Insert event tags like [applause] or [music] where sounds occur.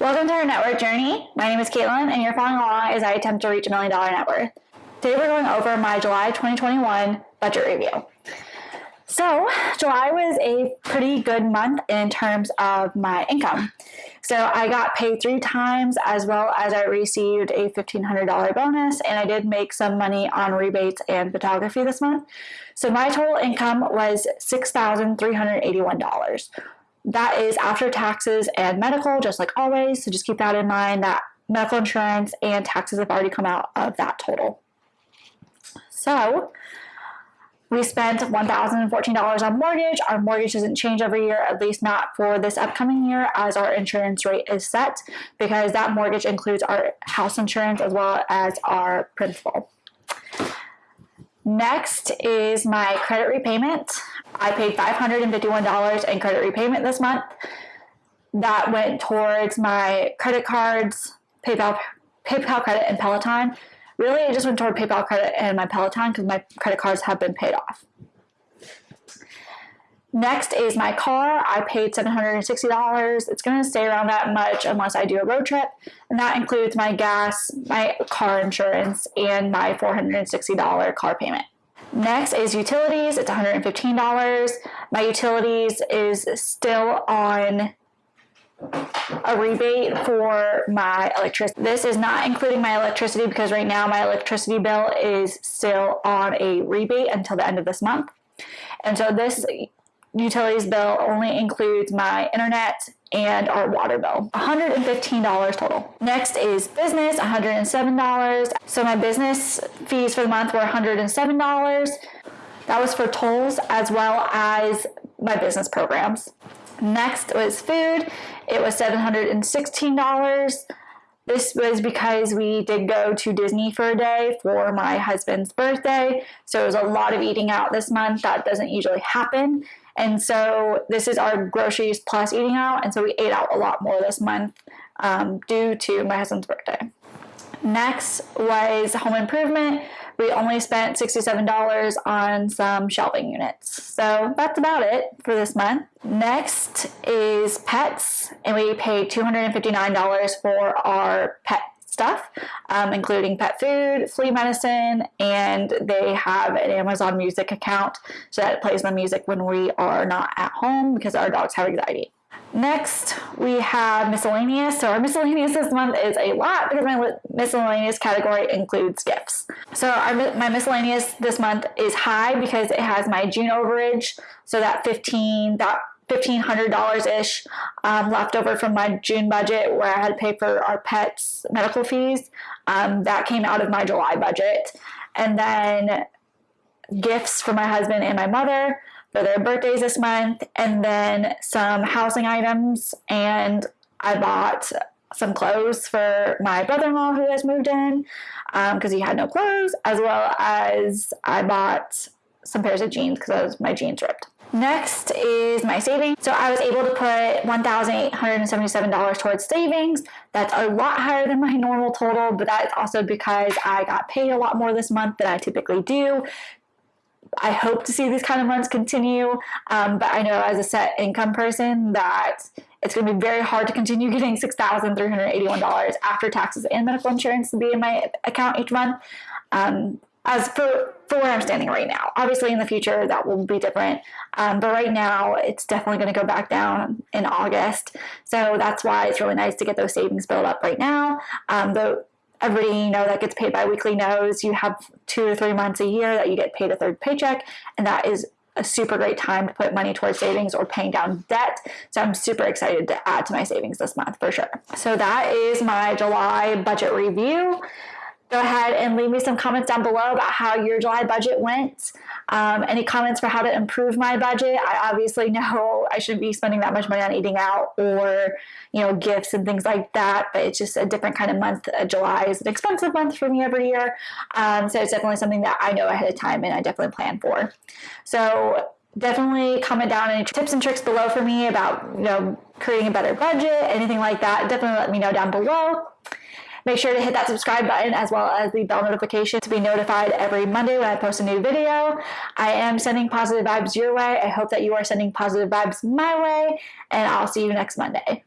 Welcome to our net worth journey. My name is Caitlin, and you're following along as I attempt to reach a million dollar net worth. Today we're going over my July 2021 budget review. So, July was a pretty good month in terms of my income. So, I got paid three times as well as I received a $1,500 bonus, and I did make some money on rebates and photography this month. So, my total income was $6,381 that is after taxes and medical, just like always. So just keep that in mind that medical insurance and taxes have already come out of that total. So we spent $1,014 on mortgage. Our mortgage doesn't change every year, at least not for this upcoming year, as our insurance rate is set because that mortgage includes our house insurance as well as our principal. Next is my credit repayment. I paid $551 in credit repayment this month. That went towards my credit cards, PayPal, PayPal credit, and Peloton. Really, it just went toward PayPal credit and my Peloton because my credit cards have been paid off. Next is my car. I paid $760. It's going to stay around that much unless I do a road trip. And that includes my gas, my car insurance, and my $460 car payment. Next is utilities. It's $115. My utilities is still on a rebate for my electricity. This is not including my electricity because right now my electricity bill is still on a rebate until the end of this month. And so this utilities bill only includes my internet and our water bill. $115 total. Next is business, $107. So my business fees for the month were $107. That was for tolls as well as my business programs. Next was food. It was $716. This was because we did go to Disney for a day for my husband's birthday. So it was a lot of eating out this month. That doesn't usually happen. And so this is our groceries plus eating out. And so we ate out a lot more this month um, due to my husband's birthday. Next was home improvement. We only spent $67 on some shelving units. So that's about it for this month. Next is pets, and we paid $259 for our pet stuff, um, including pet food, flea medicine, and they have an Amazon Music account so that it plays the music when we are not at home because our dogs have anxiety. Next, we have miscellaneous. So our miscellaneous this month is a lot because my miscellaneous category includes gifts. So our, my miscellaneous this month is high because it has my June overage. So that 15, that $1,500-ish um, left over from my June budget where I had to pay for our pets' medical fees. Um, that came out of my July budget. And then gifts for my husband and my mother for their birthdays this month, and then some housing items. And I bought some clothes for my brother-in-law who has moved in because um, he had no clothes, as well as I bought some pairs of jeans because my jeans ripped. Next is my savings. So I was able to put $1,877 towards savings. That's a lot higher than my [laughs] normal total, but that's also because I got paid a lot more this month than I typically do. I hope to see these kind of months continue, um, but I know as a set income person that it's going to be very hard to continue [laughs] getting $6,381 after taxes and medical insurance to be in my account each month. Um, as for, for where I'm standing right now. Obviously, in the future, that will be different. Um, but right now, it's definitely going to go back down in August. So that's why it's really nice to get those savings built up right now. Um, though everybody you know that gets paid biweekly knows you have two or three months a year that you get paid a third paycheck, and that is a super great time to put money towards savings or paying down debt. So I'm super excited to add to my savings this month for sure. So that is my July budget review go ahead and leave me some comments down below about how your July budget went. Um, any comments for how to improve my budget? I obviously [laughs] know I shouldn't be spending that much money on eating out or, you know, gifts and things like that, but it's just a different kind of month. Uh, July is an expensive month for me every year. Um, so it's definitely something that I know ahead of time and I definitely plan for. So definitely comment down any tips and tricks below for me about, you know, creating a better budget, anything like that. Definitely let me know down below. Make sure to hit that subscribe button as well as the bell notification to be notified every Monday when I post a new video. I am sending positive vibes your way. I hope that you are sending positive vibes my way, and I'll see you next Monday.